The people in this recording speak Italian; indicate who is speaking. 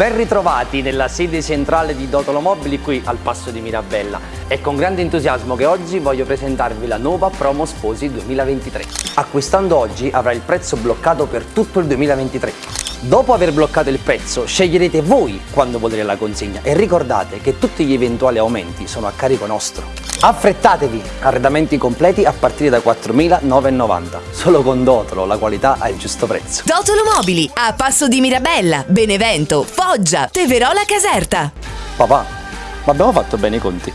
Speaker 1: Ben ritrovati nella sede centrale di Dotolo Mobili qui al Passo di Mirabella. È con grande entusiasmo che oggi voglio presentarvi la nuova promo sposi 2023. Acquistando oggi avrà il prezzo bloccato per tutto il 2023. Dopo aver bloccato il prezzo, sceglierete voi quando volere la consegna e ricordate che tutti gli eventuali aumenti sono a carico nostro. Affrettatevi! Arredamenti completi a partire da 4.990. Solo con Dotolo la qualità ha il giusto prezzo.
Speaker 2: Dotolo Mobili, a Passo di Mirabella, Benevento, Foggia, Teverola Caserta.
Speaker 1: Papà, ma abbiamo fatto bene i conti?